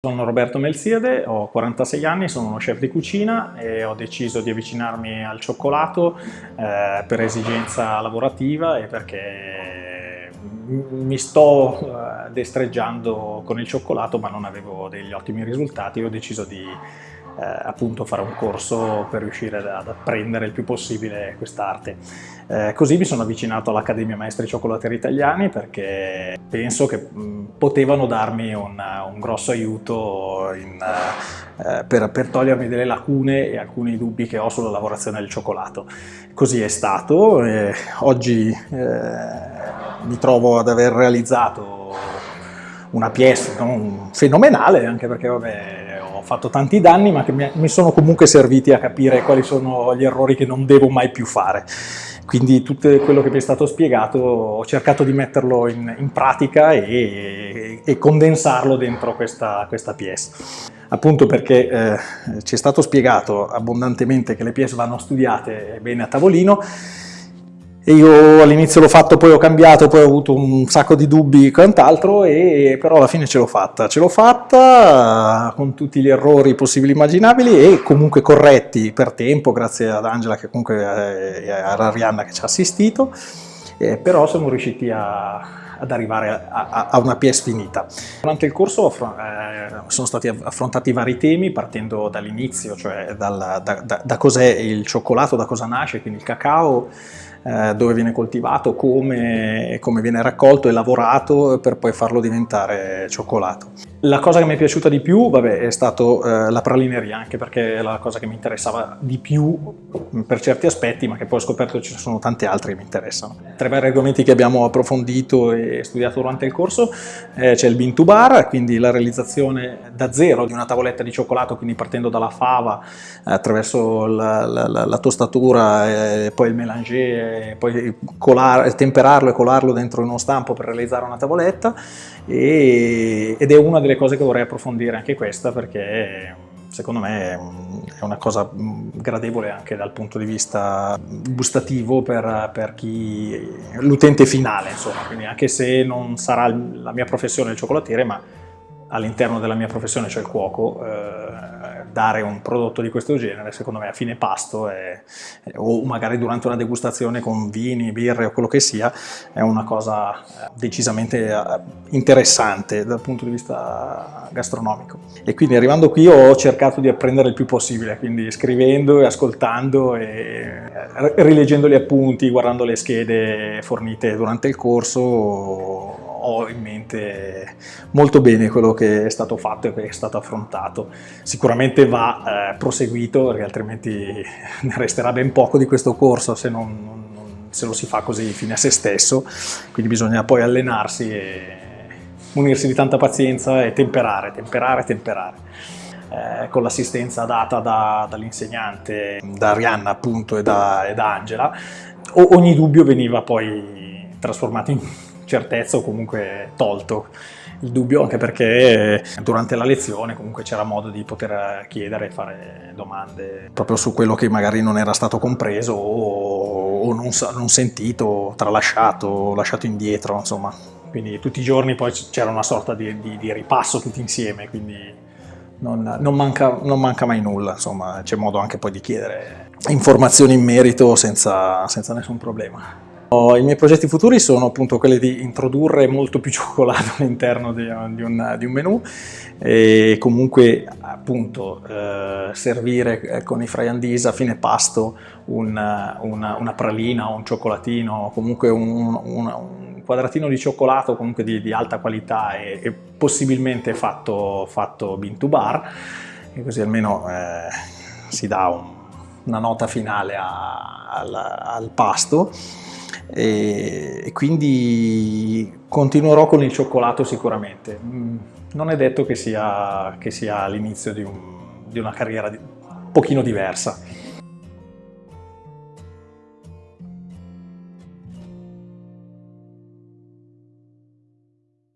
Sono Roberto Melziade, ho 46 anni, sono uno chef di cucina e ho deciso di avvicinarmi al cioccolato eh, per esigenza lavorativa e perché mi sto eh, destreggiando con il cioccolato ma non avevo degli ottimi risultati e ho deciso di eh, appunto fare un corso per riuscire ad apprendere il più possibile quest'arte. Eh, così mi sono avvicinato all'Accademia Maestri Cioccolateri Italiani perché penso che mh, potevano darmi un, un grosso aiuto in, eh, per, per, togliermi delle lacune e alcuni dubbi che ho sulla lavorazione del cioccolato. Così è stato, oggi eh, mi trovo ad aver realizzato una pièce non fenomenale, anche perché vabbè, fatto tanti danni ma che mi sono comunque serviti a capire quali sono gli errori che non devo mai più fare. Quindi tutto quello che mi è stato spiegato ho cercato di metterlo in, in pratica e, e, condensarlo dentro questa, questa pièce. Appunto perché eh, ci è stato spiegato abbondantemente che le pièce vanno studiate bene a tavolino io all'inizio l'ho fatto, poi ho cambiato, poi ho avuto un sacco di dubbi e quant'altro, però alla fine ce l'ho fatta. Ce l'ho fatta con tutti gli errori possibili e immaginabili e comunque corretti per tempo, grazie ad Angela che comunque eh, a Arianna che ci ha assistito, eh, però siamo riusciti a, ad arrivare a, a, una pièce finita. Durante il corso eh, sono stati affrontati vari temi partendo dall'inizio, cioè dal, da, da, da cos'è il cioccolato, da cosa nasce, quindi il cacao, eh, dove viene coltivato, come, come, viene raccolto e lavorato per poi farlo diventare cioccolato. La cosa che mi è piaciuta di più vabbè, è stato eh, la pralineria, anche perché è la cosa che mi interessava di più per certi aspetti, ma che poi ho scoperto che ci sono tanti altri che mi interessano. Tra i vari argomenti che abbiamo approfondito e studiato durante il corso eh, c'è il bean to bar, quindi la realizzazione da zero di una tavoletta di cioccolato, quindi partendo dalla fava attraverso la, la, la, la tostatura e poi il mélanger, poi colare, temperarlo e colarlo dentro uno stampo per realizzare una tavoletta e, ed è una delle cose che vorrei approfondire anche questa perché secondo me è una cosa gradevole anche dal punto di vista gustativo per, per l'utente finale insomma. Quindi anche se non sarà la mia professione il cioccolatiere ma all'interno della mia professione, cioè il cuoco, eh, dare un prodotto di questo genere, secondo me a fine pasto è, o magari durante una degustazione con vini, birre o quello che sia, è una cosa eh, decisamente eh, interessante dal punto di vista gastronomico. E quindi arrivando qui ho cercato di apprendere il più possibile, quindi scrivendo e ascoltando e eh, rileggendo gli appunti, guardando le schede fornite durante il corso, ho in mente molto bene quello che è stato fatto e che è stato affrontato. Sicuramente va eh, proseguito perché altrimenti ne resterà ben poco di questo corso se, non, non, se lo si fa così fine a se stesso, quindi bisogna poi allenarsi e munirsi di tanta pazienza e temperare, temperare, temperare. Eh, con l'assistenza data da, dall'insegnante, da Arianna appunto e da, e da Angela, o, ogni dubbio veniva poi trasformato in certezza o comunque tolto il dubbio anche perché durante la lezione comunque c'era modo di poter chiedere e fare domande proprio su quello che magari non era stato compreso o, non, non, sentito, tralasciato, lasciato indietro insomma. Quindi tutti i giorni poi c'era una sorta di, di, di, ripasso tutti insieme quindi non, non, manca, non manca mai nulla insomma c'è modo anche poi di chiedere informazioni in merito senza, senza nessun problema i miei progetti futuri sono appunto quelli di introdurre molto più cioccolato all'interno di, di, un, di un menù e comunque appunto eh, servire eh, con i friandies a fine pasto una, una, una pralina o un cioccolatino, comunque un, un, un quadratino di cioccolato comunque di, di alta qualità e, e possibilmente fatto, fatto bean to bar. E così almeno eh, si dà un, una nota finale a, al, al pasto e, quindi continuerò con il cioccolato sicuramente. Mm, non è detto che sia, sia l'inizio di, un, di una carriera un pochino diversa.